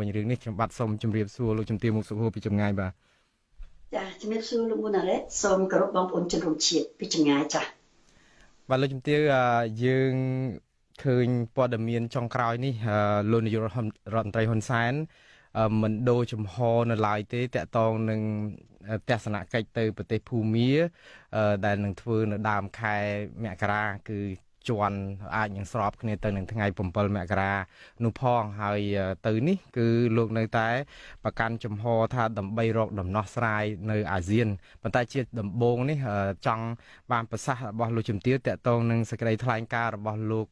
វិញរឿងនេះខ្ញុំបាទសូមជម្រាបសួរលោកជំទាវមុខសុខួរពីចម្ងាយបាទចាជំរាបសួរលោកមុនណារ៉េតសូមគោរពបងប្អូនជនរួមជាតិពីចម្ងាយចាបាទលោកជំទាវយើងឃើញព័ត៌មានចុងក្រោយនេះលោកនាយករដ្ឋមន្ត្រីហ៊ុនសែនមិនដូរចំហនៅឡើយទេតកតងនឹងទស្សនកិច្ចទៅប្រទេសភូមាដែលនឹងធ្វើនៅដើមខែមករាគឺ ជន់អាចនឹងស្របគ្នាទៅនឹងថ្ងៃ7មករានោះផងហើយទៅនេះគឺលោកនៅតែប្រកាន់ចំហថាដើម្បីរកដំណោះស្រាយនៅអាស៊ានប៉ុន្តែជាដំបូងនេះចង់បានប្រសាសន៍របស់លោកជំទាវតកតងនឹងសេចក្តីថ្លែងការណ៍របស់លោក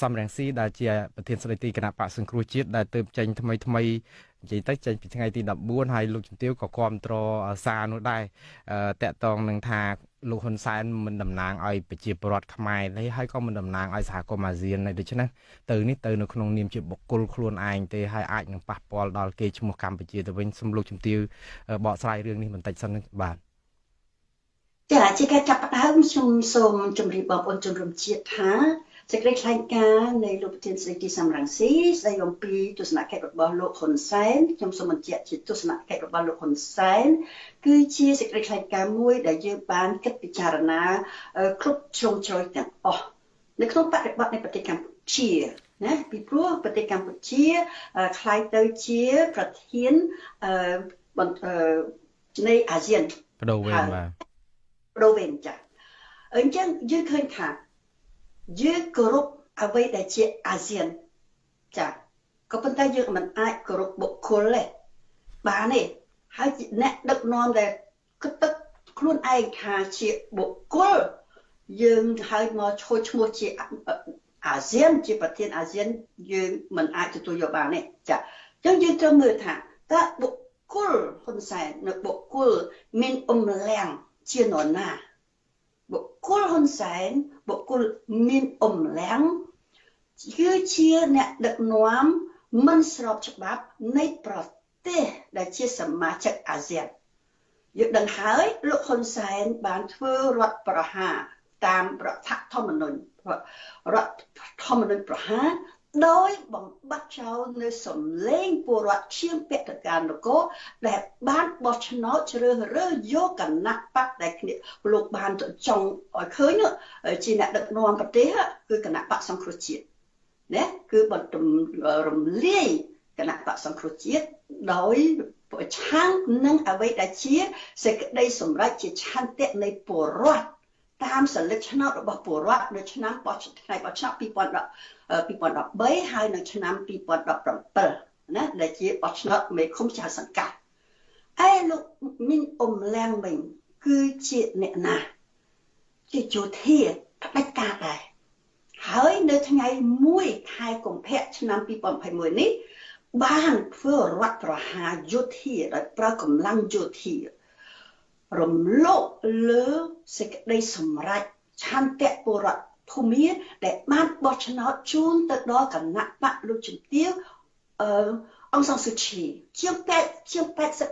សំរងស៊ីដែលជាប្រធានស្ដីទីគណៈបកសង្គ្រោះជាតិដែលទើបចេញថ្មីថ្មីនិយាយទៅចេញពីថ្ងៃទី14ហើយលោកជំទាវក៏គ្រប់គ្រងសារនោះដែរតកតងនឹងថា លោកហ៊ុនសែនមិនតំណាងឲ្យប្រជាពលរដ្ឋខ្មែរទេហើយក៏មិនតំណាងឲ្យសហគមន៍អាស៊ានទេដូច្នេះទៅនេះទៅនៅក្នុងនាមជាបុគ្គលខ្លួនឯងទេហើយអាចនឹងប៉ះពាល់ដល់គេឈ្មោះកម្ពុជាទៅវិញសូមលោកជំទាវបកស្រាយរឿងនេះបន្តិចសិនបាទចាជាការចាប់ផ្ដើមខ្ញុំសូមជម្រាបបងប្អូនជនរួមជាតិថា សេចក្តីថ្លែងការណ៍នៃលោកប្រធានស្ដីទីសំរងស៊ីស្ដីអំពីទស្សនកិច្ចរបស់លោកហ៊ុនសែនខ្ញុំសូមបញ្ជាក់ជាទស្សនកិច្ចរបស់លោកហ៊ុនសែនគឺជាសេចក្តីថ្លែងការណ៍មួយដែលយើងបានគិតពិចារណាគ្រប់ជ្រុងជ្រោយទាំងអស់នៅក្នុងបរិបទនៃប្រទេសកម្ពុជាណាពីព្រោះប្រទេសកម្ពុជាคล้ายទៅជាប្រធាននៃអាស៊ានបដូវវេនបាទបដូវវេនចាអញ្ចឹងយើងឃើញថា យើងគោរពអ្វីដែលជាអាស៊ានចាក៏ប៉ុន្តែយើងមិនអាចគោរពបុគ្គលទេបានទេហើយអ្នកដឹកនាំដែលគិតទឹកខ្លួនឯងថាជាបុគ្គលយើងហើយមកឈោឈ្មោះជាអាស៊ានជាប្រធានអាស៊ានយើងមិនអាចទទួលយកបានទេចាអញ្ចឹងយើងត្រូវមើលថាតើបុគ្គលហ៊ុនសែននៅបុគ្គលមានអមលាំងជានរណាបុ គ្គលហ៊ុនសែនបុគ្គលមានអំលាំងគឺជាអ្នកដឹកនាំមិនស្របច្បាប់នៃប្រទេសដែលជាសមាជិកអាស៊ានយើងដឹងហើយលោកហ៊ុនសែនបានធ្វើរដ្ឋប្រហារតាមរដ្ឋធម្មនុញ្ញរដ្ឋធម្មនុញ្ញប្រហារ ដោយបំបត្តិចោលនៅសំឡេងពលរដ្ឋឈាមពាក់តការនគរដែលបានបោះឆ្នោតជ្រើសរើសយកគណៈបកដែលគ្នាលោកបានចង់ឲ្យឃើញជាអ្នកដឹកនាំប្រទេសគឺគណៈបកសង្គ្រោះជាតិណាគឺបន្តរំលាយគណៈបកសង្គ្រោះជាតិដោយប្រឆាំងនឹងអ្វីដែលជាសេចក្តីសម្រេចជាឆន្ទៈនៃពលរដ្ឋ តាមសន្លឹកឆ្នោតរបស់ពលរដ្ឋនៅឆ្នាំបោះថ្ងៃបោះឆ្នោត2013ហើយនៅឆ្នាំ2017ណាដែលជាបោះឆ្នោតមេឃុំចៅសង្កាត់ឯលោកមីងអ៊ុំឡាំងវិញគឺជាអ្នកណាជាយោធាផ្ដាច់ការដែរហើយនៅថ្ងៃ1ខែកុម្ភៈឆ្នាំ2021នេះបានធ្វើរដ្ឋប្រហារយោធាដោយប្រើកម្លាំងយោធា រំលោភលើសេចក្តីសម្រេចឆន្ទៈពលរដ្ឋភូមិដែលបានបោះឆ្នោតជូនទៅដល់គណៈបកលោកជំទាវអឺអង្គសង្សុឈីជាង8ជាង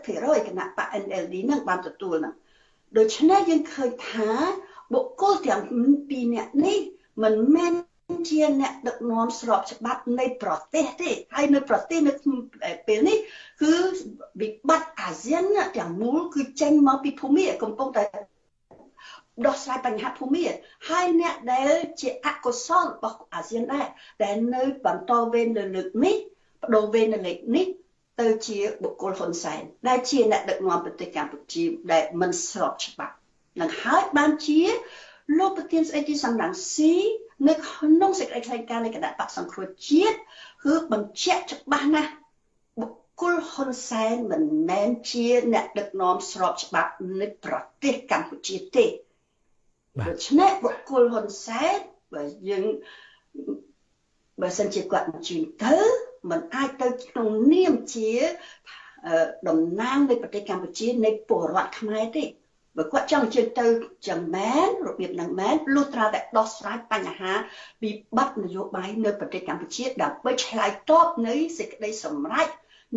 80%គណៈបក NLD នឹងបានទទួលហ្នឹងដូច្នេះយើងឃើញថាបុគ្គលទាំងពីរនាក់នេះមិនមែន ជាអ្នកដឹកនាំស្របច្បាប់នៃប្រទេសទេហើយនៅប្រទេសនៅពេលនេះគឺវិបត្តិអាស៊ានទាំងមូលគឺចេញមកពីភូមិកំពុងតែដោះស្រាយបញ្ហាភូមិហើយអ្នកដែលជាអកុសលរបស់អាស៊ានដែរដែលនៅបន្តវេននៅលើកនេះបដូរវេននៅលើកនេះទៅជាបុគ្គលហ៊ុនសែនដែលជាអ្នកដឹកនាំប្រទេសកម្ពុជាដែលមិនស្របច្បាប់នឹងហើយបានជាលោកប្រធានស្ដីទីសំរងស៊ី នៅក្នុងសេចក្តីថ្លែងការណ៍នៃគណៈបកសង្គ្រោះជាតិគឺបញ្ជាក់ច្បាស់ណាស់បុគ្គលហ៊ុនសែនមិនមែនជា អ្នកដឹកនាំស្របច្បាប់នៃប្រទេសកម្ពុជាទេដូច្នេះបុគ្គលហ៊ុនសែនបើយើងបើសិនជាគាត់អញ្ជើញទៅมันអាចទៅក្នុងនាមជាតំណាងនៃប្រទេសកម្ពុជានៃពលរដ្ឋខ្មែរទេ បើគាត់ចង់ជឿទៅចឹងមែនរបៀបហ្នឹងមែនលុះត្រាតែដោះស្រាយបញ្ហាវិបត្តិនយោបាយនៅប្រទេសកម្ពុជាដើម្បីឆ្លើយតបនៅសេចក្តីសម្រេច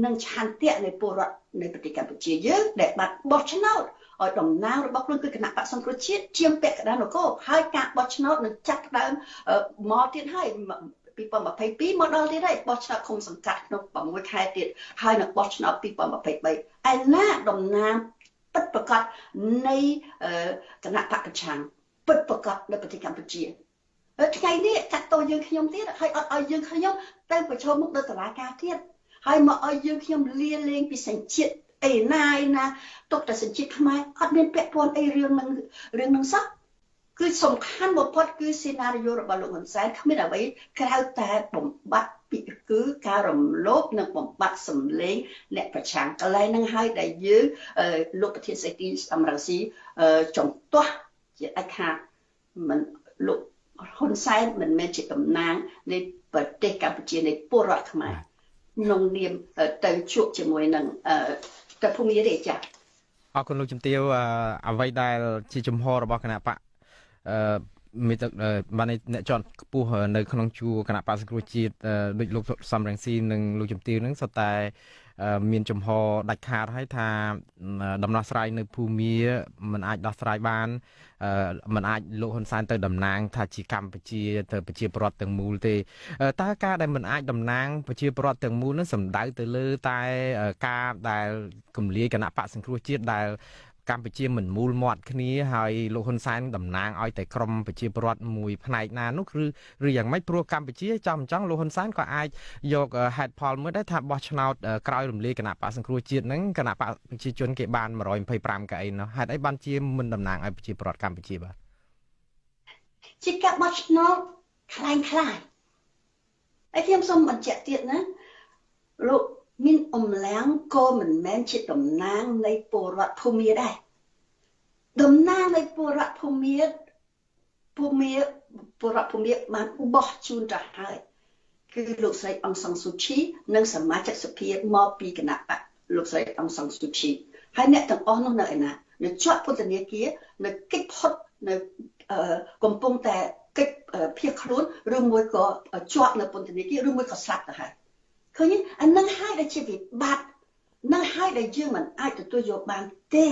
និងឆន្ទៈនៃពលរដ្ឋនៅប្រទេសកម្ពុជាយើងដែលបានបោះឆ្នោតឲ្យតំណាងរបស់ខ្លួនគឺគណៈបកសង្គ្រោះជាតិជាងពាក់កណ្ដាលនគរហើយការបោះឆ្នោតនឹងចាត់ដើមមកទៀតហើយ2022មកដល់ទៀតហើយបោះឆ្នោតឃុំសង្កាត់ក្នុង6ខែទៀតហើយនឹងបោះឆ្នោត2023ឯណាតំណាង ពិតប្រកបនៃគណៈបកប្រឆាំងពិតប្រកបនៅប្រទេសកម្ពុជាថ្ងៃនេះកាត់តោយើងខ្ញុំទៀតហើយអត់ឲ្យយើងខ្ញុំទៅប្រឈមមុខនៅតុលាការទៀតហើយមកឲ្យយើងខ្ញុំលាលែងពីសញ្ជាតិអីណាឯណាទុកតែសញ្ជាតិខ្មែរអត់មានពាក់ព័ន្ធអីរឿងនឹងរឿងនឹងសោះ គឺសំខាន់បំផុតគឺសេណារីយ៉ូរបស់លោកហ៊ុនសែនគ្មានអ្វីក្រៅតែបំបត្តិពីគឺការរំលោភនិងបំបត្តិសម្លេងអ្នកប្រឆាំងកន្លែងហ្នឹងហើយដែលយើងលោកប្រធានសេទីសំរងស៊ីចំទាស់ជាដាច់ខាតមិនលោកហ៊ុនសែនមិនមែនជាតំណាងនៃប្រទេសកម្ពុជានៃពលរដ្ឋខ្មែរក្នុងនាមទៅជួបជាមួយនឹងកភូមិរាជាអរគុណលោកជំទាវអ្វីដែលជាជំហររបស់គណៈបក អឺមានទឹកបានអ្នកជាន់ខ្ពស់នៅក្នុងជួរគណៈបក្សសង្គ្រោះជាតិដូចលោកសំរងស៊ីនិងលោកជំទាវនឹងសុទ្ធតែមានចំហដាច់ខាតហើយថាដំណោះស្រាយនៅភូមាมันអាចដោះស្រាយបានมันអាចលោកហ៊ុនសែនទៅតំណាង ថាជាកម្ពុជាទៅប្រជាប្រដ្ឋទាំងមូលទេតើការដែលมันអាចតំណាងប្រជាប្រដ្ឋទាំងមូលនោះសំដៅទៅលើតែការដែលគម្លាយគណៈបកសង្គ្រោះជាតិដែល កម្ពុជាមិនមូលមាត់គ្នាហើយលោកហ៊ុនសែនតំណាងឲ្យតែក្រមប្រជាពលរដ្ឋមួយផ្នែកណានោះឬឬយ៉ាងម៉េចព្រោះកម្ពុជាចំចង់លោកហ៊ុនសែនក៏អាចយកហេតុផលមួយដែរថាបោះឆ្នោតក្រោយរំលាយគណៈបកសង្គ្រោះជាតិហ្នឹងគណៈបកប្រជាជនគេបាន125កៅអីនោះហេតុអីបានជាមិនតំណាងឲ្យប្រជាពលរដ្ឋកម្ពុជាបាទជាការបោះឆ្នោតខ្លាំងខ្លាយហើយខ្ញុំសូមបញ្ជាក់ទៀតណាលោក មានអំឡាំងក៏មិនមែនជាតំណាងនៃពលរដ្ឋភូមិដែរតំណាងនៃពលរដ្ឋភូមិភូមិពលរដ្ឋភូមិបានបោះជូនទៅហើយគឺលោកស្រីអង្សងស៊ូឈីនិងសមាជិកសភាមកពីគណៈបកលោកស្រីអង្សងស៊ូឈីហើយអ្នកទាំងអស់នោះនៅឯណានៅជាប់ពន្ធនាគារនៅកិច្ចផុតនៅកំពុងតែកិច្ចភៀសខ្លួនឬមួយក៏ជាប់នៅពន្ធនាគារឬមួយក៏ស្លាប់ទៅហើយ ឃើញអានឹងហើយដែលជាវិបត្តិនឹងហើយដែលយើងមិនអាចទទួលយកបានទេ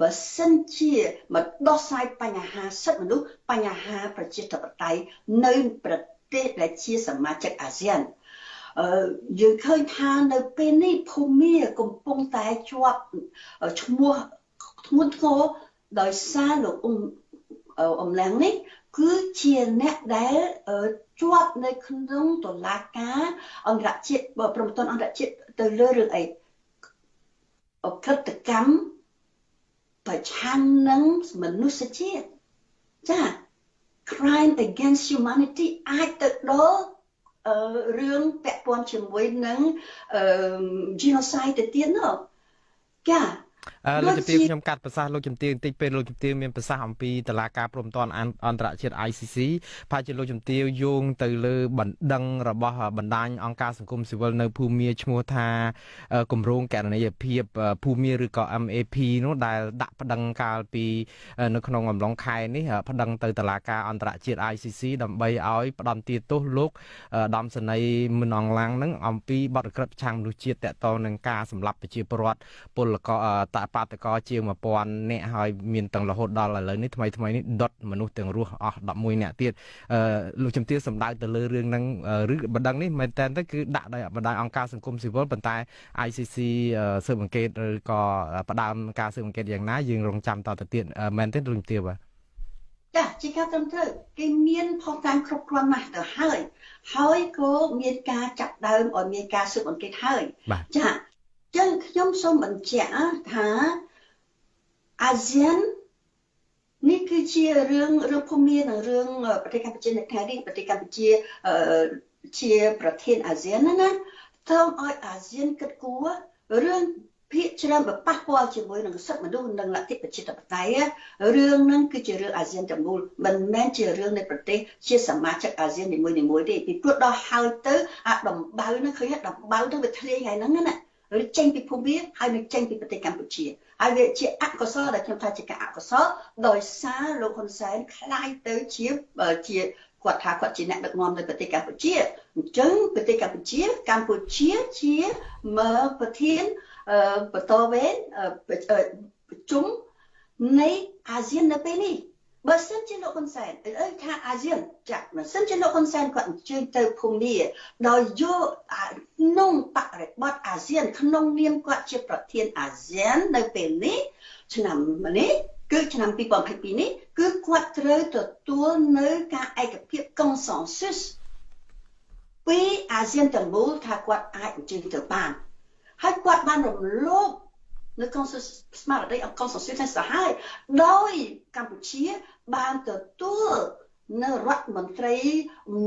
បើសិនជាមកដោះស្រាយបញ្ហាសិទ្ធិមនុស្សបញ្ហាប្រជាធិបតេយ្យនៅប្រទេសដែលជាសមាជិកអាស៊ានអឺយើងឃើញថានៅពេលនេះភូមាកំពុងតែជាប់ឈ្មោះធ្ងន់ធ្ងរដោយសារលោកអ៊ុំអំឡាំងនេះគឺជាអ្នកដែល ជាប់នៅក្នុងតុលាការអន្តរជាតិប្រមទ័នអន្តរជាតិទៅលើរឿងអីអក្រិតកម្មប្រឆាំងនឹងមនុស្សជាតិចា crime against humanity អាចទៅដល់រឿងពាក់ព័ន្ធជាមួយនឹង genocide ទៅទៀតនោះចា លោកជំទាវខ្ញុំកាត់ប្រសាសន៍លោកជំទាវបន្តិចពេលលោកជំទាវមានប្រសាសន៍អំពីតឡាការព្រមតនអន្តរជាតិ ICC ប្រហែលជាលោកជំទាវយោងទៅលើបណ្ដឹងរបស់បណ្ដាញអង្គការសង្គមស៊ីវិលនៅភូមាឈ្មោះថាគម្រោងកណនីយភាពភូមាឬក៏ MAP នោះដែលដាក់ប្តឹងកាលពីនៅក្នុងអំឡុងខែនេះប្តឹងទៅតឡាការអន្តរជាតិ ICC ដើម្បីឲ្យផ្ដន្ទាទោសលោកដំសនីមិនអងឡាំងនឹងអំពីបទក្រិតប្រឆាំងមនុស្សជាតិតកតងនឹងការសម្លាប់ប្រជាពលរដ្ឋពលករតបាតកោជាង1000នាក់ហើយមានទាំងរហូតដល់ឥឡូវនេះថ្មីថ្មីនេះដុតមនុស្សទាំងរស់អស់11នាក់ទៀតអឺលោកជំទាវសម្ដៅទៅលើរឿងហ្នឹងឬបណ្ដឹងនេះមែនតើទៅគឺដាក់ដោយបណ្ដាញអង្គការសង្គមស៊ីវិលប៉ុន្តែ ICC ស៊ើបអង្កេតឬក៏ផ្ដើមការស៊ើបអង្កេតយ៉ាងណាយើងរងចាំតទៅទៀតមែនទេលោកជំទាវបាទចាជាការត្រឹមត្រូវគេមានផុសតាំងគ្រប់គ្រាន់ណាស់ទៅហើយហើយក៏មានការចាត់ដើមឲ្យមានការស៊ើបអង្កេតហើយចា ចឹងខ្ញុំសូមបញ្ជាក់ថាអាស៊ាននេះគឺជារឿងរឿងភូមិនិងរឿងប្រទេសកម្ពុជានៅថ្ងៃនេះប្រទេសកម្ពុជាជាប្រធានអាស៊ានណាត្រូវឲ្យអាស៊ានគិតគូររឿងភាកច្រើនបប៉ះពាល់ជាមួយនឹងសិទ្ធិមនុស្សនិងលទ្ធិប្រជាធិបតេយ្យរឿងហ្នឹងគឺជារឿងអាស៊ានទាំងមូលមិនមែនជារឿងនៃប្រទេសជាសមាជិកអាស៊ាននីមួយៗទេពីព្រោះដល់ហើយទៅអាដំបៅហ្នឹងឃើញដំបៅទៅវាធ្លាយហើយហ្នឹងណា ឬចេញពីភូមាហើយនឹងចេញពីប្រទេសកម្ពុជាហើយវាជាអកុសលដែលខ្ញុំថាជាការអកុសលដោយសារលោកហ៊ុនសែនខ្លាយទៅជាជាគាត់ថាគាត់ជាអ្នកដឹកនាំនៅប្រទេសកម្ពុជាអញ្ចឹងប្រទេសកម្ពុជាកម្ពុជាជាមើប្រធានបន្តវេនប្រជុំនៃអាស៊ាននៅពេលនេះ បើសិនជាលោកហ៊ុនសែនអើថាអាស៊ានចាក់បើសិនជាលោកហ៊ុនសែនគាត់អញ្ជើញទៅភូមាដោយយកក្នុងបរិបទអាស៊ាន ក្នុងនាមគាត់ជាប្រធានអាស៊ាននៅពេលនេះឆ្នាំនេះគឺឆ្នាំ2022នេះគឺគាត់ត្រូវទទួលនៅការឯកភាព consensus ពីអាស៊ានទាំងមូលថាគាត់អាចអញ្ជើញទៅបានហើយគាត់បានរំលោភ នៅកុងស្មារតីអង្គកុងសុសិទ្ធសាហាយដោយកម្ពុជាបានទទួលនៅរដ្ឋមន្ត្រី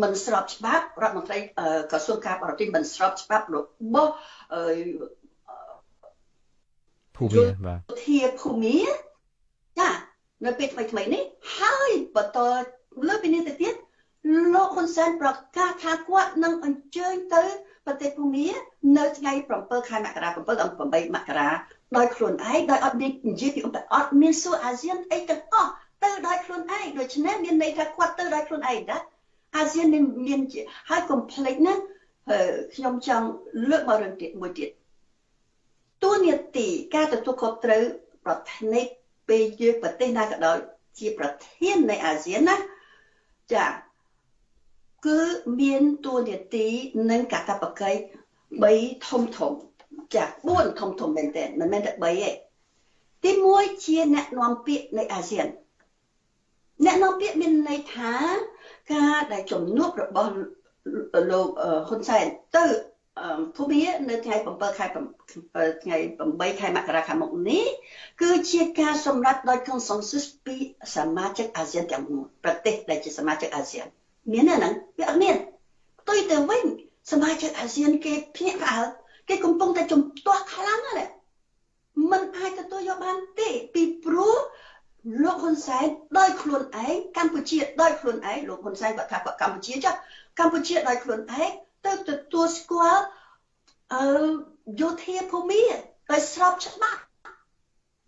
មិនស្របច្បាប់រដ្ឋមន្ត្រីក្រសួងការបរទេសមិនស្របច្បាប់របស់ភូមិបាទធាភូមិចានៅពេលថ្មីថ្មីនេះហើយបន្តលើពីនេះទៅទៀតលោកហ៊ុនសែនប្រកាសថាគាត់នឹងអញ្ជើញទៅប្រទេសភូមានៅថ្ងៃ7ខែមករា7ដល់8មករា ដោយខ្លួនឯងដោយអត់មាននិយាយពីអត់មានសួរអាស៊ានអីទាំងអស់ទៅដោយខ្លួនឯងដូច្នេះមានន័យថាគាត់ទៅដោយខ្លួនឯងណាអាស៊ានមានមានហើយកុំភ្លេចណាខ្ញុំចង់លើកមករឿងទៀតមួយទៀតទួនាទីការទទួលខុសត្រូវប្រធានពេលយើងប្រទេសណាក៏ដោយជាប្រធាននៃអាស៊ានណាចាគឺមានទួនាទីនិងកាតព្វកិច្ច3ធំធំ ចា4ធំធំមែនទែនមិនមែនតែ3ទេទី1ជាអ្នកនាំពាក្យនៃអាស៊ានអ្នកនាំពាក្យមានន័យថាការដែលជំនួបរបស់លោកហ៊ុនសែនទៅភូមិនៅថ្ងៃ7ខែថ្ងៃ8ខែមករាខាងមុខនេះគឺជាការសម្រេចដោយ consensus ពីសមាជិកអាស៊ានទាំងមូលប្រទេសដែលជាសមាជិកអាស៊ានមានទេហ្នឹងវាអត់មានផ្ទុយទៅវិញសមាជិកអាស៊ានគេភ្ញាក់ផ្អើល គេកំពុងតែជំទាស់ខ្លាំងណាស់มันអាចទទួលយកបានទេពីព្រោះលោកហ៊ុនសែនដោយខ្លួនឯងកម្ពុជាដោយខ្លួនឯងលោកហ៊ុនសែនគាត់ថាគាត់កម្ពុជាចាកម្ពុជាដោយខ្លួនឯងទៅទទួលស្គាល់អឺយោធាភូមិដោយស្របច្បាប់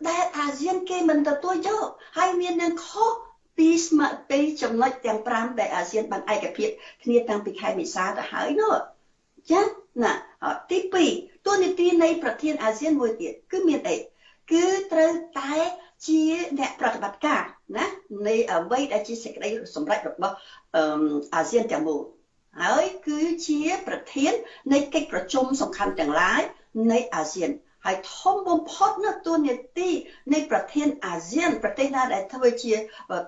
ដែលអាស៊ានគេមិនទទួលយកហើយមាននឹងខុសពីស្មារតីចំណុចទាំង5ដែលអាស៊ានបានឯកភាពគ្នាតាំងពីខែមេសាទៅហើយនោះចាណា ទី2ទូនីតិនៃប្រធានអាស៊ានមួយទៀតគឺមានអីគឺត្រូវតែជាអ្នកប្រតិបត្តិការណានៃអ្វីដែលជាសេចក្តីសម្រេចរបស់អាស៊ានទាំងមូលហើយគឺជាប្រធាននៃកិច្ចប្រជុំសំខាន់ទាំងឡាយនៃអាស៊ានហើយធំបំផុតនៅទូនាទីនៃប្រធានអាស៊ាន ប្រទេសណាដែលធ្វើជា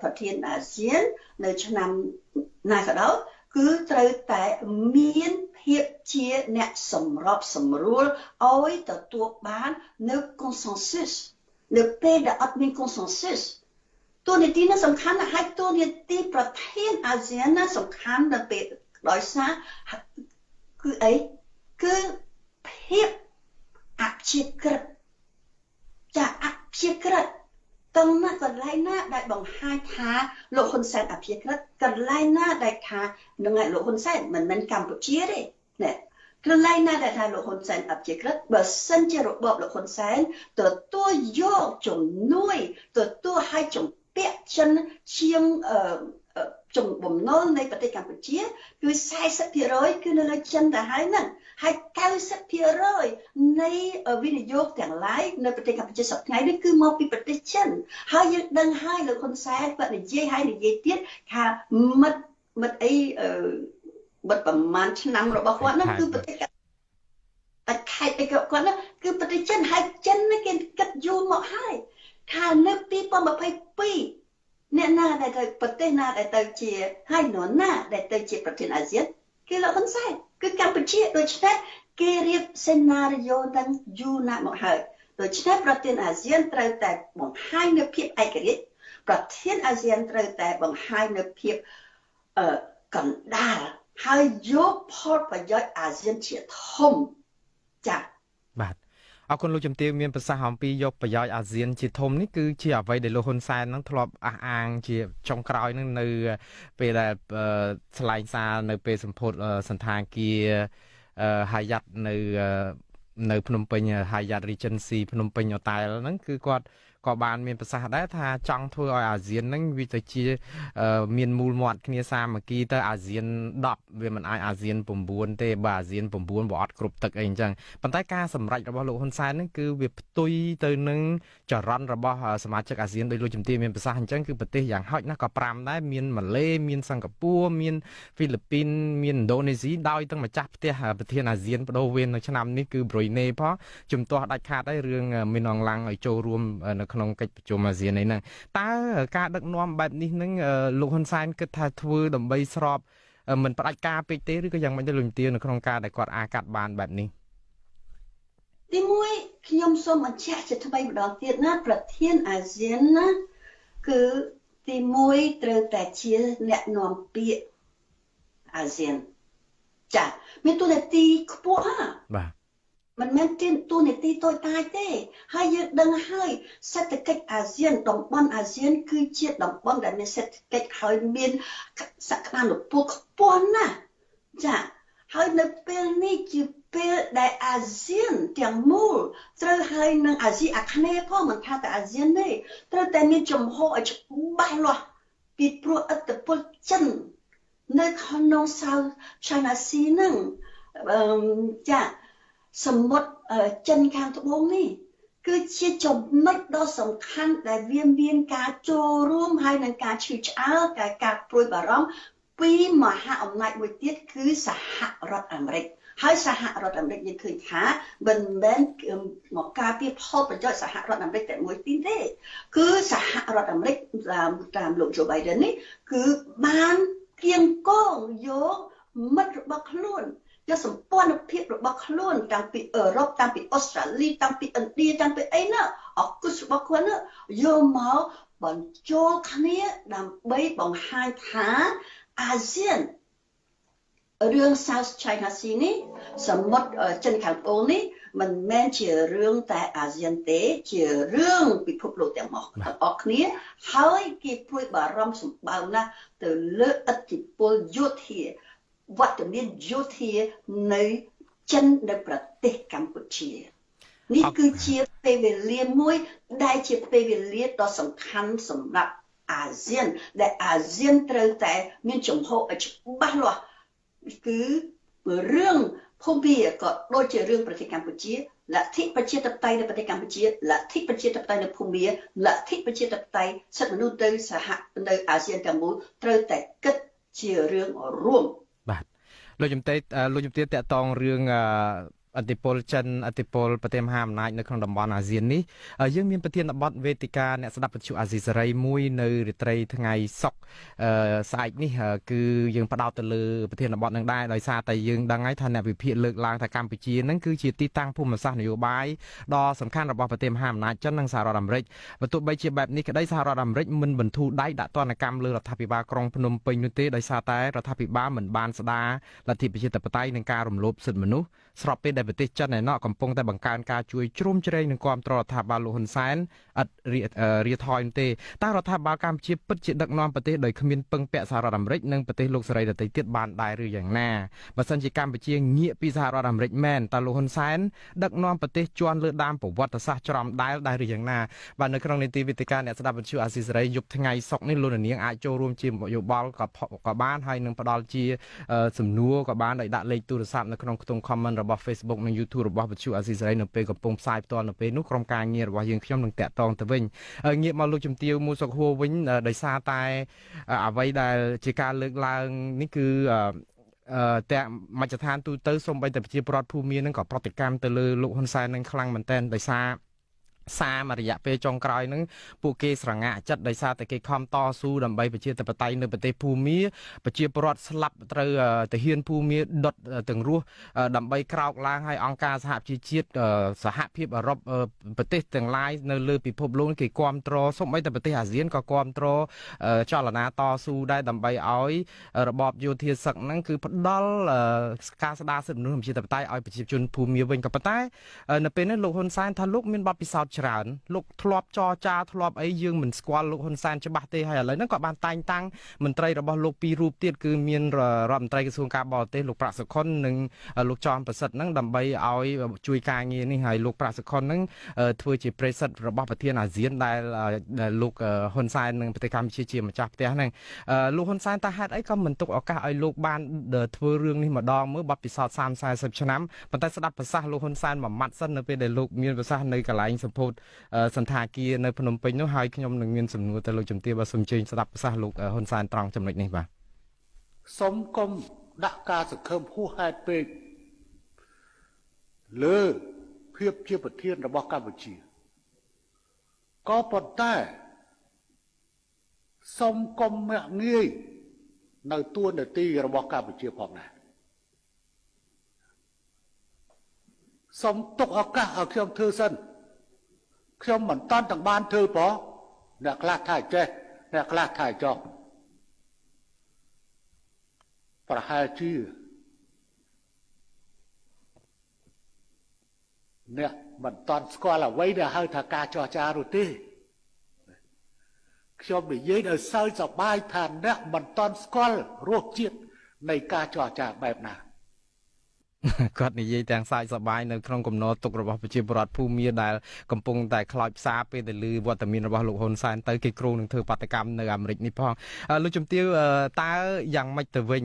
ប្រធានអាស៊ាន នៅឆ្នាំណាក៏ដោយគឺត្រូវតែមាន ភាពជាអ្នកសម្របសម្រួលឲ្យទទួលបាននៅ consensus នៅពេលដែលអត់មាន consensus តួនាទីនេះសំខាន់ណាស់ហើយតួនាទីប្រធានអាស៊ានណាសំខាន់នៅពេលដោយសារគឺអីគឺភាពអព្យាក្រឹតចាអព្យាក្រឹតតំណាកន្លែងណាដែលបង្ហាញថាលោកហ៊ុនសែនអព្យាក្រឹតកន្លែងណាដែលថានឹងឯលោកហ៊ុនសែនមិនមែនកម្ពុជាទេ ណែកន្លែងណាដែលថាលោកហ៊ុនសែនអព្យាក្រឹតបើសិនជារបបលោកហ៊ុនសែនទទួលយកជំនួយទទួលឲ្យជំពាក់ចិនជាងអឺចំបំណុលនៃប្រទេសកម្ពុជាគឺ40%គឺនៅលើចិនទៅហើយហ្នឹងហើយ90%នៃវិនិយោគទាំងឡាយនៅប្រទេសកម្ពុជាសប្តាហ៍នេះគឺមកពីប្រទេសចិនហើយយើងដឹងហើយលោកហ៊ុនសែនគាត់និយាយហើយនិយាយទៀតថាមិត្តមិត្តអី បិទប្រហែលឆ្នាំរបស់គាត់ហ្នឹងគឺប្រទេសតែខេត្តអីគាត់ហ្នឹងគឺប្រទេសចិនហើយចិនគេគិតយូរមកហើយថានៅ2022អ្នកណាដែលទៅប្រទេសណាដែលទៅជាហើយនរណាដែលទៅជាប្រធានអាស៊ានគឺលោកហ៊ុនសែនគឺកម្ពុជាដូច្នេះគេរៀបសេណារីយ៉ូទាំងយូរណាស់មកហើយដូច្នេះប្រធានអាស៊ានត្រូវតែបង្ហាញនូវភាពឯករាជ្យប្រធានអាស៊ានត្រូវតែបង្ហាញនូវភាពអឺកណ្ដាល ហើយយកផលប្រយោជន៍អាស៊ានជាធំចា៎បាទអរគុណលោកជំទាវមានប្រសាសន៍អំពីយកប្រយោជន៍អាស៊ានជាធំនេះគឺជាអ្វីដែលលោកហ៊ុនសែននឹងធ្លាប់អះអាងជាចុងក្រោយនឹងនៅ ពេលដែលឆ្លៃសារនៅ ពេលសម្ពោធសន្តាគារហាយ៉ាត់នៅនៅភ្នំពេញ Hyatt Regency ភ្នំពេញ Hotel ហ្នឹងគឺគាត់ ក៏បានមានប្រសាសន៍ដែរថាចង់ធ្វើឲ្យអាស៊ានហ្នឹងវាទៅជា មានមូលមាត់គ្នាសាមគ្គីទៅអាស៊ាន10វាមិនអាចអាស៊ាន9ទេបើអាស៊ាន9វាអត់គ្រប់ទឹកអីអញ្ចឹងប៉ុន្តែការសម្រេចរបស់លោកហ៊ុនសែនហ្នឹងគឺវាផ្ទុយទៅនឹងចរន្តរបស់សមាជិកអាស៊ានដោយលោកជំទាវមានប្រសាសន៍អញ្ចឹងគឺប្រទេសយ៉ាងហោចណាស់ក៏5ដែរមានម៉ាឡេមានសិង្ហបុរីមានហ្វីលីពីនមានឥណ្ឌូនេស៊ីដោយទាំងម្ចាស់ផ្ទះប្រធានអាស៊ានបដូវវេននៅឆ្នាំនេះគឺប្រ៊ុយណេផងជំទាស់ដាច់ខាតហើយរឿងមីនអងឡាំងឲ្យចូលរួមនៅក្នុងកិច្ចប្រជុំអាស៊ាននេះហ្នឹងតើការដឹកនាំបែបនេះនឹងលោកហ៊ុនសែនគិតថាធ្វើដើម្បីស្របមិនផ្ដាច់ការពេកទេឬក៏យ៉ាងម៉េចទៅលោកទានៅក្នុងការដែលគាត់អាចកាត់បានបែបនេះទីមួយខ្ញុំសូមបញ្ជាក់ជាថ្មីម្ដងទៀតណាប្រធានអាស៊ានណាគឺទីមួយត្រូវតែជាអ្នកនាំពាក្យអាស៊ានចាមានទូនាទីខ្ពស់បាទ មិនមែនទានទូនាទីតូចតាចទេ ហើយយើងដឹងហើយសេដ្ឋកិច្ចអាស៊ានតំបន់អាស៊ាន គឺជាតំបន់ដែលមានសេដ្ឋកិច្ចហើយមានសក្តានុពលខ្ពស់ណាស់ចាហើយនៅពេលនេះជាពេលដែលអាស៊ានទាំងមូលត្រូវហើយនឹងអាស៊ីអាគ្នេយ៍ផងមិនថាតែអាស៊ានទេត្រូវតែមានចំហឲ្យច្បាស់លាស់ពីព្រោះឥទ្ធិពលចិននៅក្នុង South China Sea ហ្នឹងចា សមុទ្រចិនខាងត្បូងនេះគឺជាចំណុចដ៏សំខាន់ដែលវាមានការចូលរួមហើយនឹងការឈឺឆ្អែលការការព្រួយបារម្ភពីមហាអំណាចមួយទៀតគឺសហរដ្ឋអាមេរិកហើយសហរដ្ឋអាមេរិកយើងឃើញថាមិនមែនមកការពារផលប្រយោជន៍សហរដ្ឋអាមេរិកតែមួយទីទេគឺសហរដ្ឋអាមេរិកតាមតាមលោក Joe Biden នេះគឺបានគៀងកងយកមិត្តរបស់ខ្លួន យកសម្ព័ន្ធភាពរបស់ខ្លួនតាំងពីអឺរ៉ុបតាំងពីអូស្ត្រាលីតាំងពីឥណ្ឌាតាំងពីអីណាអគុសរបស់ខ្លួនយកមកបញ្ចូលគ្នាដើម្បីបង្ហាញថាអាស៊ានរឿង South China Sea នេះសមុទ្រចិនខាងត្បូងនេះមិនមែនជារឿងតែអាស៊ានទេ ជារឿងពិភពលោកទាំងអស់ទាំងអស់គ្នា ហើយគេព្រួយបារម្ភសម្បើមណាស់ទៅលើឥទ្ធិពលយោធា វត្តមានយោធានៅចិននៅប្រទេសកម្ពុជានេះគឺជាពេលវេលាមួយ ដែលជាពេលវេលាដ៏សំខាន់សម្រាប់អាស៊ាន ដែលអាស៊ានត្រូវតែ មានចំហឲ្យច្បាស់លាស់គឺរឿងភូមិក៏ដូចជារឿងប្រទេសកម្ពុជាលទ្ធិប្រជាធិបតេយ្យនៅប្រទេសកម្ពុជាលទ្ធិប្រជាធិបតេយ្យនៅភូមាលទ្ធិប្រជាធិបតេយ្យសិទ្ធិមនុស្សទៅសហនៅអាស៊ានទាំងមូលត្រូវតែគិតជារឿងរួមបាទ លោកជំទាវលោកជំទាវតកតងរឿង អធិពលចិនអធិពលប្រទេសមហាអំណាចនៅក្នុងតំបន់អាស៊ាននេះយើងមានប្រធានបទវេទិកាអ្នកស្ដាប់វិទ្យុអាស៊ីសេរីមួយនៅរាត្រីថ្ងៃសុក្រស្អែកនេះគឺយើងផ្ដោតទៅលើប្រធានបទនឹងដែរដោយសារតែយើងដឹងហើយថាអ្នកវិភាគលើកឡើងថាកម្ពុជានឹងគឺជាទីតាំងភូមិសាស្ត្រនយោបាយដ៏សំខាន់របស់ប្រទេសមហាអំណាចចិននិងសហរដ្ឋអាមេរិកបើទោះបីជាបែបនេះក្តីសហរដ្ឋអាមេរិកមិនបន្ធូរដៃដាក់ទណ្ឌកម្មលើរដ្ឋាភិបាលក្រុងភ្នំពេញនោះទេដោយសារតែរដ្ឋាភិបាលមិនបានស្ដារលទ្ធិប្រជាធិបតេយ្យនិងការរំលោភសិទ្ធិមនុស្ស ស្របពេលដែលប្រទេសចិនឯណោះកំពុងតែបង្កើនការជួយជ្រោមជ្រែងនិងគ្រប់គ្រងរដ្ឋាភិបាលលោកហ៊ុនសែនឥតរាថយទេតើរដ្ឋាភិបាលកម្ពុជាពិតជាដឹកនាំប្រទេសដោយគ្មានពឹងពាក់សហរដ្ឋអាមេរិកនិងប្រទេសលោកសេរីដទៃទៀតបានដែរឬយ៉ាងណាបើសិនជាកម្ពុជាងាកពីសហរដ្ឋអាមេរិកមែនតើលោកហ៊ុនសែនដឹកនាំប្រទេសជន់លើដើមប្រវត្តិសាស្ត្រច្រំដែលដែរឬយ៉ាងណាបាទនៅក្នុងនីតិវិទ្យាអ្នកស្ដាប់វិទ្យុអាស៊ីសេរីយប់ថ្ងៃសុកនេះលោកនាងអាចចូលរួមជាយោបល់ក៏ក៏បានហើយនឹងផ្ដល់ជាសំណួរក៏បានដោយដាក់លេខទូរស័ព្ទនៅក្នុងខ្ទង់ comment របស់ Facebook និង YouTube របស់វិទ្យុអាស៊ីសេរីនៅពេលកំពុងផ្សាយផ្ទាល់នៅពេលនោះក្រុមការងាររបស់យើងខ្ញុំនឹងតាក់ទងទៅវិញងាកមកលោកជំទាវមូសុខហួរវិញដោយសារតែអ្វីដែលជាការលើកឡើងនេះគឺអឺតែមជ្ឈដ្ឋានទូទៅសូម្បីតែប្រជាពលរដ្ឋភូមិមាននឹងក៏ប្រតិកម្មទៅលើលោកហ៊ុនសែននឹងខ្លាំងមែនទែនដោយសារ សារមួយរយៈពេលចុងក្រោយហ្នឹងពួកគេស្រងាក់ចិត្តដោយសារតែគេខំតស៊ូដើម្បីប្រជាធិបតេយ្យនៅប្រទេសភូមាប្រជាពលរដ្ឋស្លាប់ត្រូវទាហានភូមាដុតទាំងរស់ដើម្បីក្រោកឡើងឲ្យអង្គការសហប្រជាជាតិសហភាពអឺរ៉ុបប្រទេសទាំងឡាយនៅលើពិភពលោកគេគ្រប់គ្រងសូម្បីតែប្រទេសអាស៊ានក៏គ្រប់គ្រងចលនាតស៊ូដែរដើម្បីឲ្យរបបយោធាសឹកហ្នឹងគឺផ្ដល់ការស្ដារសិទ្ធិមនុស្សប្រជាធិបតេយ្យឲ្យប្រជាជនភូមាវិញក៏ប៉ុន្តែនៅពេលនេះលោកហ៊ុនសែនថាលោកមានបទពិសោធន៍ច្រើនលោកធ្លាប់ចរចាធ្លាប់អីយើងមិនស្គាល់លោកហ៊ុនសែនច្បាស់ទេហើយឥឡូវហ្នឹងក៏បានតែងតាំងមន្ត្រីរបស់លោកពីររូបទៀតគឺមានរដ្ឋមន្ត្រីក្រសួងការបរទេសលោកប្រាក់សុខុននិងលោកចောင်းប្រសិទ្ធហ្នឹងដើម្បីឲ្យជួយការងារនេះហើយលោកប្រាក់សុខុនហ្នឹងធ្វើជាប្រេសិតរបស់ប្រធានអាស៊ានដែលលោកហ៊ុនសែននិងប្រទេសកម្ពុជាជាម្ចាស់ផ្ទះហ្នឹងលោកហ៊ុនសែនតើហេតុអីក៏មិនទុកឱកាសឲ្យលោកបានធ្វើរឿងនេះម្ដងមើលបាត់ពិសោធន៍30 40ឆ្នាំប៉ុន្តែស្ដាប់ប្រសាសន៍លោកហ៊ុនសែនមួយម៉ាត់សិននៅពេលដែលលោកមានប្រសាសន៍នៅកន្លែងសម្ពោធសន្តាគារនៅភ្នំពេញនោះហើយខ្ញុំនឹងមានសំណួរទៅលោកជំទាវបាទសូមអញ្ជើញស្ដាប់ប្រសាសន៍លោកហ៊ុនសែនត្រង់ចំណុចនេះបាទសូមកុំដាក់ការសង្ឃឹមហួសហេតុពេកលើភាពជាប្រធានរបស់កម្ពុជាក៏ប៉ុន្តែសូមកុំមាក់ងាយនៅទួនាទីរបស់កម្ពុជាផងដែរសូមទុកឱកាសឲ្យខ្ញុំធ្វើសិន ខ្ញុំមិនតាន់ទាំងបានធ្វើផងអ្នកខ្លះថាចេះអ្នកខ្លះថាចោះប្រហែលជាអ្នកមិនតាន់ស្គាល់អ្វីដែលហៅថាការចរចានោះទេខ្ញុំនិយាយដោយសើចសប្បាយថាអ្នកមិនតាន់ស្គាល់រសជាតិនៃការចរចាបែបណា គាត់និយាយទាំងសាយសបាយនៅក្នុងកំណត់ទុករបស់ប្រជាពលរដ្ឋភូមាដែលកំពុងតែខ្លោចផ្សាពេលទៅលើវត្តមានរបស់លោកហ៊ុនសែនទៅគេគ្រូនឹងធ្វើបាតកម្មនៅអាមេរិកនេះផងលោកជំទាវតើយ៉ាងម៉េចទៅវិញ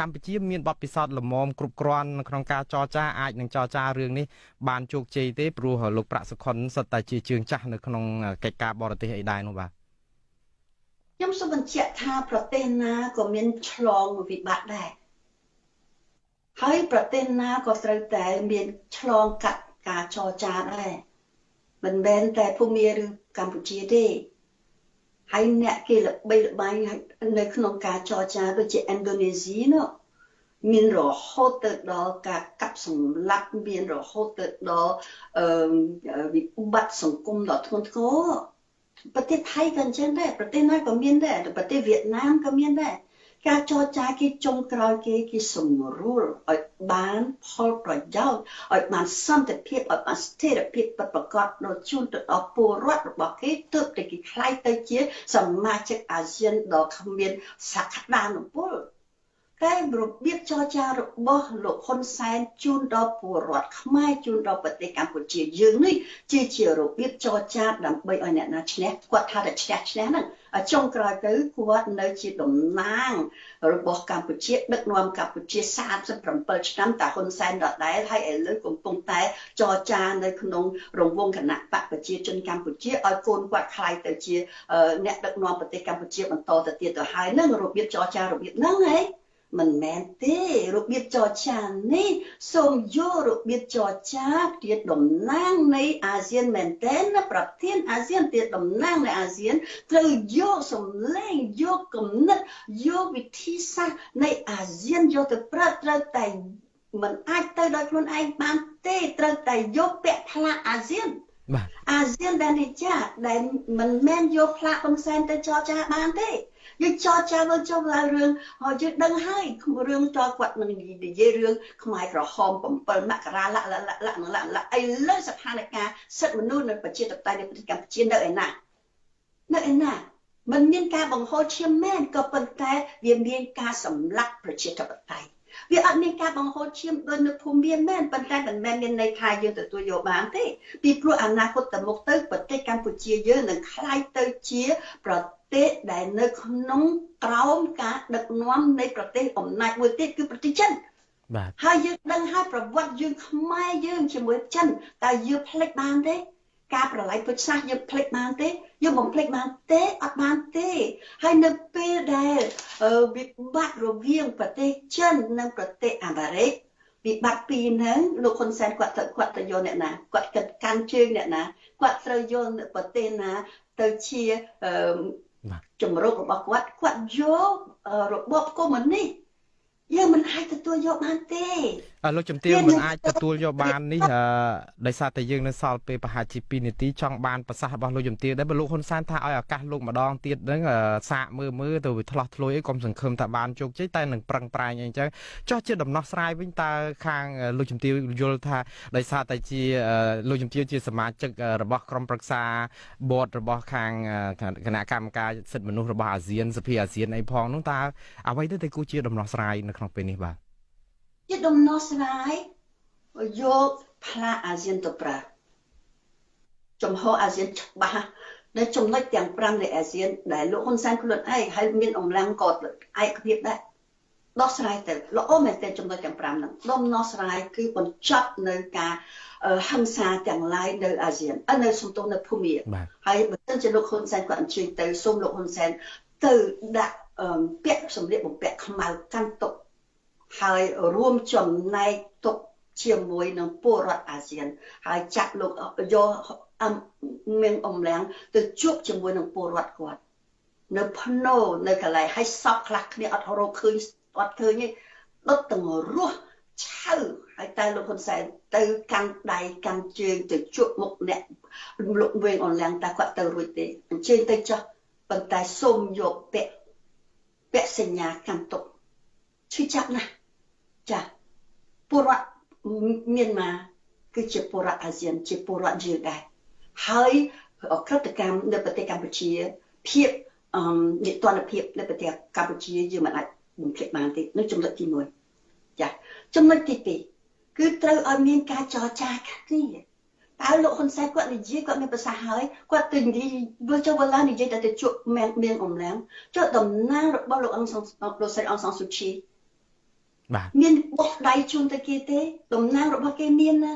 កម្ពុជាមានបទពិសោធន៍ល្មមគ្រប់គ្រាន់ក្នុងការចរចាអាចនឹងចរចារឿងនេះបានជោគជ័យទេព្រោះលោកប្រាក់សុខុនសិតតែជាជើងចាស់នៅក្នុងកិច្ចការបរទេសអីដែរនោះបាទខ្ញុំសូមបញ្ជាក់ថាប្រទេសណាក៏មានឆ្លងវិបត្តិដែរ ហើយប្រទេសណាក៏ត្រូវតែមានឆ្លងកាត់ការចរចាដែរមិនមែនតែភូមាឬកម្ពុជាទេហើយអ្នកគេល្បីល្បាញនៅក្នុងការចរចាដូចជាឥណ្ឌូនេស៊ីនោះមានរហូតទៅដល់ការកាប់សម្លាប់មានរហូតទៅដល់អឺវិបត្តិសង្គមដ៏ធ្ងន់ធ្ងរប្រទេសថៃក៏អញ្ចឹងដែរប្រទេសណាក៏មានដែរប្រទេសវៀតណាមក៏មានដែរ ការចរចាគេចុងក្រោយគេគេសម្រួលឲ្យបានផលប្រយោជន៍ឲ្យបានសន្តិភាពឲ្យបានស្ថិរភាពពិតប្រាកដដល់ជូនទៅដល់ពលរដ្ឋរបស់គេទើបតែគេខ្លាយទៅជាសមាជិកអាស៊ានដ៏គ្មានសក្តានុពល តែរបៀបចរចារបស់លោកហ៊ុនសែនជូនដល់ពលរដ្ឋខ្មែរជូនដល់ប្រទេសកម្ពុជាយើងនេះជាជារបៀបចរចាដើម្បីឲ្យអ្នកណាឈ្នះគាត់ថាតែឈ្នះឈ្នះហ្នឹងចុងក្រោយទៅគាត់នៅជាតំណាងរបស់កម្ពុជាដឹកនាំកម្ពុជា37ឆ្នាំតាហ៊ុនសែនដដែលហើយឥឡូវកំពុងតែចរចានៅក្នុងរង្វង់គណៈបកប្រជាជនកម្ពុជាឲ្យកូនគាត់ខ្លាយទៅជាអ្នកដឹកនាំប្រទេសកម្ពុជាបន្តទៅទៀតទៅហើយនឹងរបៀបចរចារបៀបហ្នឹងហ៎ មិនមែនទេរបៀបចរចានេះសូមយករបៀបចរចាជាតំណាងនៃអាស៊ានមែនទែនណាប្រធានអាស៊ានជាតំណាងនៃអាស៊ានត្រូវយកសម្លេងយកគំនិតយកវិធីសាស្ត្រនៃអាស៊ានយកទៅប្រើត្រូវតែមិនអាចទៅដោយខ្លួនឯងបានទេត្រូវតែយកពាក់ផ្លាកអាស៊ានបាទអាស៊ានដែលនេះចាដែលមិនមែនយកផ្លាកហ៊ុនសែនទៅចរចាបានទេ យើងចរចាមកចុះឡើងរឿងហើយយើងដឹងហើយរឿងតគាត់នឹងនិយាយរឿងខ្មែរក្រហម7មករាលៈលៈលៈនឹងលៈលៈឥឡូវស្ថានភាពសិទ្ធិមនុស្សនៅប្រជាធិបតេយ្យនៅប្រទេសកម្ពុជានៅឯណានៅឯណាมันមានការបង្ហូរឈាមមែនក៏ប៉ុន្តែវាមានការសម្លាប់ប្រជាធិបតេយ្យ វាអត់មានការបង្ហូរឈាមដូចនៅភូមិមានមែនប៉ុន្តែមិនមែនមានន័យថាយើងទទួលយកបានទេពីព្រោះអនាគតទៅមុខទៅប្រទេសកម្ពុជាយើងនឹងខ្លាយទៅជាប្រទេសដែលនៅក្នុងក្រោមការដឹកនាំនៃប្រទេសអំណាចមួយទៀតគឺប្រទេសចិនបាទហើយយើងដឹងហើយប្រវត្តិយើងខ្មែរយើងជាមួយចិនតើយើងភ្លេចបានទេ ការប្រឡ័យពុទ្ធសាសយើងផ្លេចបានទេយើងបំផ្លេចបានទេអត់បានទេហើយនៅពេលដែលវិបត្តិរវាងប្រទេសចិននិងប្រទេសអាមេរិកវិបត្តិពីរហ្នឹងលោកហ៊ុនសែនគាត់ទៅគាត់ទៅយកអ្នកណាគាត់គិតកាន់ជើងអ្នកណាគាត់ត្រូវយកប្រទេសណាទៅជាជំរុករបស់គាត់គាត់យករបបកុម្មុយនីសយើងមិនអាចទទួលយកបានទេ លោកជំទាវមិនអាចទទួលយកបាននេះដោយសារតែយើងនៅសល់ពេលប្រហែលជា2នាទីចង់បានប្រសាសន៍របស់លោកជំទាវដែរបើលោកហ៊ុនសែនថាឲ្យឱកាសលោកម្ដងទៀតហ្នឹងសាកមើលមើលទៅវាឆ្លោះឆ្លួយអីកុំសង្ឃឹមថាបានជោគជ័យតែនឹងប្រឹងប្រែងអីចឹងចោះជាដំណោះស្រាយវិញតើខាងលោកជំទាវយល់ថាដោយសារតែជាលោកជំទាវជាសមាជិករបស់ក្រុមប្រឹក្សាបតរបស់ខាងគណៈកម្មការសិទ្ធិមនុស្សរបស់អាស៊ានសភាអាស៊ានអីផងនោះតើអ្វីទៅតែគូជាដំណោះស្រាយនៅក្នុងពេលនេះបាទ ជាដំណោះស្រាយយកផ្លាកអាស៊ានទៅប្រើចំហអាស៊ានច្បាស់នៅចំណុចទាំង5នៃអាស៊ានដែលលោកហ៊ុនសែនខ្លួនឯងហើយមានអំឡាំងក៏ឯកភាពដែរដោះស្រាយទៅល្អមែនទែនចំណុចទាំង5ហ្នឹងដំណោះស្រាយគឺបញ្ចប់នៅការហិង្សាទាំងឡាយនៅអាស៊ាននៅសំទោសនៅភូមាហើយបើសិនជាលោកហ៊ុនសែនគាត់អញ្ជើញទៅសូមលោកហ៊ុនសែនទៅដាក់ពាក់សម្លៀកបំពាក់ខ្មៅកាន់ទុក ហើយរួមចំណែកទុកជាមួយនឹងពលរដ្ឋអាស៊ាន ហើយចាក់លោកយកអមមានអំលាំងទៅជួបជាមួយនឹងពលរដ្ឋគាត់នៅភ្នោនៅកន្លែងឲ្យសពខ្លះគ្នាអត់រកឃើញអត់ឃើញទេដុតទាំងរស់ឆៅហើយតែលោកហ៊ុនសែនទៅកាន់ដៃកាន់ជើងទៅជួបមុខអ្នកលោកវែងអនឡាញតែគាត់ទៅរួចទេអញ្ជើញទៅចុះប៉ុន្តែសូមយកពាក់ពាក់សញ្ញាកាន់ទុកឈឺចាប់ណាស់ ចាពលរដ្ឋមានមកគឺជាពលរដ្ឋអាស៊ាន ជាពលរដ្ឋយើងដែរហើយក្រតិកម្មនៅប្រទេសកម្ពុជាភាពអឺនិទានភាពនៅប្រទេសកម្ពុជាយើងមិនអាចបំភ្លេចបានទេនៅចំណុចទី1ចាចំណុចទី2គឺត្រូវឲ្យមានការចរចាគ្នាតើលោកហ៊ុនសែនគាត់និយាយគាត់មានប្រសាសន៍ហើយគាត់ទៅនិយាយវាចុះវឡានិយាយតែទៅជួបមានមានអំឡាំងចុះតំណាងរបស់លោកអង្គសលោកស្រីអង្គសស៊ូឈី បាទមានបោះដៃជូនទៅគេទេតំណាងរបស់គេមានណា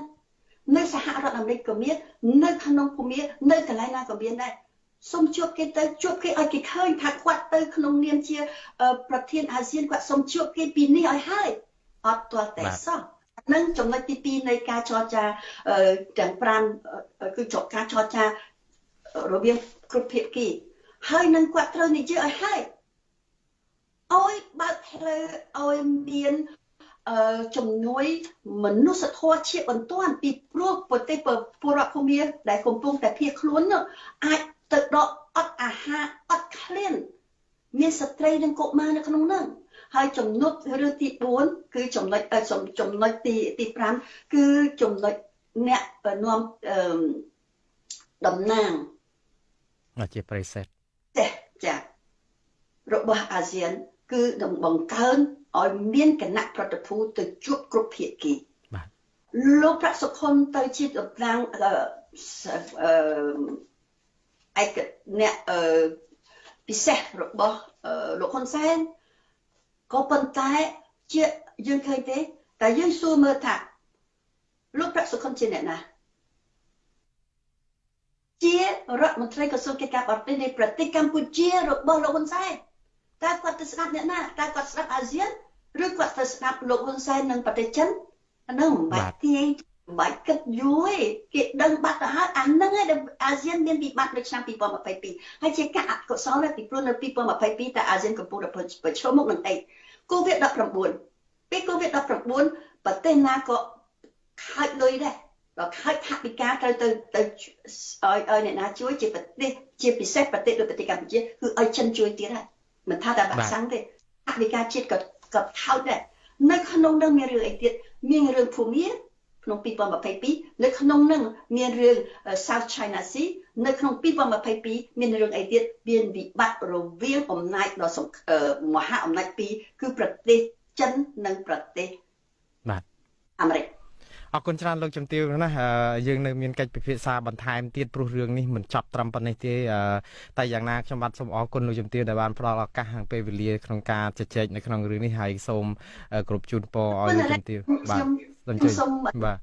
នៅសហរដ្ឋអាមេរិកក៏មាននៅក្នុងភូមិនៅកន្លែងណាក៏មានដែរសូមជួបគេទៅជួបគេឲ្យគេឃើញថាគាត់ទៅក្នុងនាមជា ប្រធានអាស៊ានគាត់សូមជួបគេពីនេះឲ្យហើយអត់ទាល់តែសោះនឹងចំណុចទី2នៃការចរចាទាំង5គឺចកការចរចារវាងគ្រប់ភាគីហើយនឹងគាត់ត្រូវនិយាយឲ្យហើយ ឲ្យបើកផ្លូវឲ្យមានអឺជំនួយមនុស្សធម៌ជាបន្ទាន់ពីព្រោះប្រទេសពលរដ្ឋភូមិដែលកំពុងតែភៀសខ្លួនអាចទៅដកអត់អាហារអត់ឃ្លានមានស្ត្រីនិងកុមារនៅក្នុងនោះហើយចំណុចរឿងទី4គឺចំណុចចំណុចទីទី5គឺចំណុចអ្នកនាំតំណាងជាប្រិសេធចាចារបស់អាស៊ាន គឺនឹងបង្កើនឲ្យមានគណៈប្រតិភូទៅជួបគ្រប់ភាគីបាទលោកប្រាក់សុខុនទៅជាតំណាងអឺឯកអ្នកអឺពិសេសរបស់លោកហ៊ុនសែនក៏ប៉ុន្តែជាយើងឃើញទេតែយើងសួរមើលថាលោកប្រាក់សុខុនជាអ្នកណាជារដ្ឋមន្ត្រីក្រសួងកិច្ចការបរទេសនៃប្រទេសកម្ពុជារបស់លោកហ៊ុនសែន តើគាត់ទៅស្ដាប់អ្នកណាតើគាត់ស្ដាប់អាស៊ានឬគាត់ទៅស្ដាប់លោកហ៊ុនសែននិងប្រទេសចិនអានោះមិនបាច់ទាយមិនបាច់គិតយូរទេគេដឹងបាត់ទៅហើយអាហ្នឹងឯងអាស៊ានមានវិបត្តិនៅឆ្នាំ2022ហើយជាការអកុសលពីព្រោះនៅ2022តើអាស៊ានកំពុងតែប្រឈមមុខនឹងអី COVID-19 ពេល COVID-19 ប្រទេសណាក៏ខាច់លុយដែរដល់ខាច់ថវិកាត្រូវទៅទៅឲ្យឲ្យអ្នកណាជួយជាប្រទេសជាពិសេសប្រទេសដូចប្រទេសកម្ពុជាគឺឲ្យចិនជួយទៀតហើយ មិនថាតែបាក់សាំងទេថវិកាជាតិក៏ក៏ថោចដែរនៅក្នុងនឹងមានរឿងអីទៀតមានរឿងភូមិក្នុង2022នៅក្នុងនឹងមានរឿង South China Sea នៅក្នុង2022មានរឿងអីទៀតមានវិបត្តិរវាងអំណាចដ៏មហាអំណាចពីរគឺប្រទេសចិននិងប្រទេសបាទអាមេរិក អរគុណច្រើនលោកជំទាវណាយើងនៅមានកិច្ចពិភាក្សាបន្ថែមទៀតព្រោះរឿងនេះមិនចប់ត្រឹមប៉ុណ្ណេះទេតែយ៉ាងណាខ្ញុំបាទសូមអរគុណលោកជំទាវដែលបានផ្ដល់ឱកាសខាងពេលវេលាក្នុងការជជែកនៅក្នុងរឿងនេះហើយសូមគ្រប់ជូនពរឲ្យលោកជំទាវបាទសូមបាទ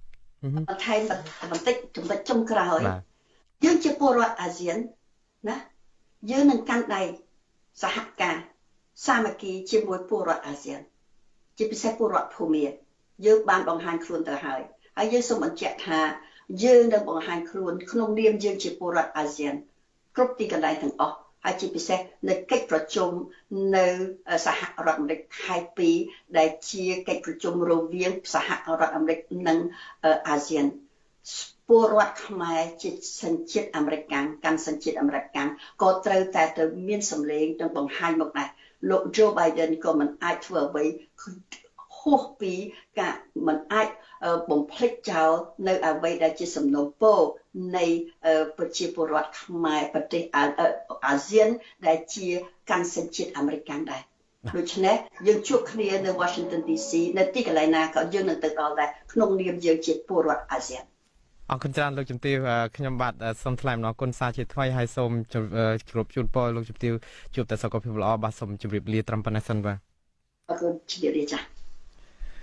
បន្ថែមបន្តិចចំណុចចុងក្រោយយើងជាពលរដ្ឋអាស៊ានណាយើងនឹងកាន់ដៃសហការសាមគ្គីជាមួយពលរដ្ឋអាស៊ាន ជាពិសេសពលរដ្ឋភូមិយើងបានបង្ហាញខ្លួនទៅហើយ ហើយយើងសូមបញ្ជាក់ថាយើងនឹងបង្ហាញខ្លួនក្នុងនាមយើងជាពលរដ្ឋអាស៊ានគ្រប់ទីកន្លែងទាំងអស់ហើយជាពិសេសនៅកិច្ចប្រជុំនៅសហរដ្ឋអាមេរិកខែ2ដែលជាកិច្ចប្រជុំរវាងសហរដ្ឋអាមេរិកនិងអាស៊ានពលរដ្ឋខ្មែរជាសញ្ជាតិអាមេរិកកាន់សញ្ជាតិអាមេរិកក៏ត្រូវតែទៅមានសម្លេងនិងបង្ហាញមកដែរលោក Joe Biden ក៏មិនអាចធ្វើអ្វី ហួសពីការមិនអាចបំភ្លេចចោលនៅអ្វីដែលជាសំណូមពរនៃប្រជាពលរដ្ឋខ្មែរប្រទេសអាស៊ានដែលជាកាន់សញ្ជាតិអាមេរិកដែរដូច្នេះយើងជួបគ្នានៅ Washington DC នៅទីកន្លែងណាក៏យើងនឹងទៅដល់ដែរក្នុងនាមយើងជាពលរដ្ឋអាស៊ានអរគុណច្រើនលោកជំទាវខ្ញុំបាទសូមថ្លែងអំណរគុណសាជាថ្មីហើយសូមគោរពជូនពរលោកជំទាវជួបតែសុខភាពល្អបាទសូមជម្រាបលាត្រឹមប៉ុណ្ណេះសិនបាទអរគុណជម្រាបលាចា៎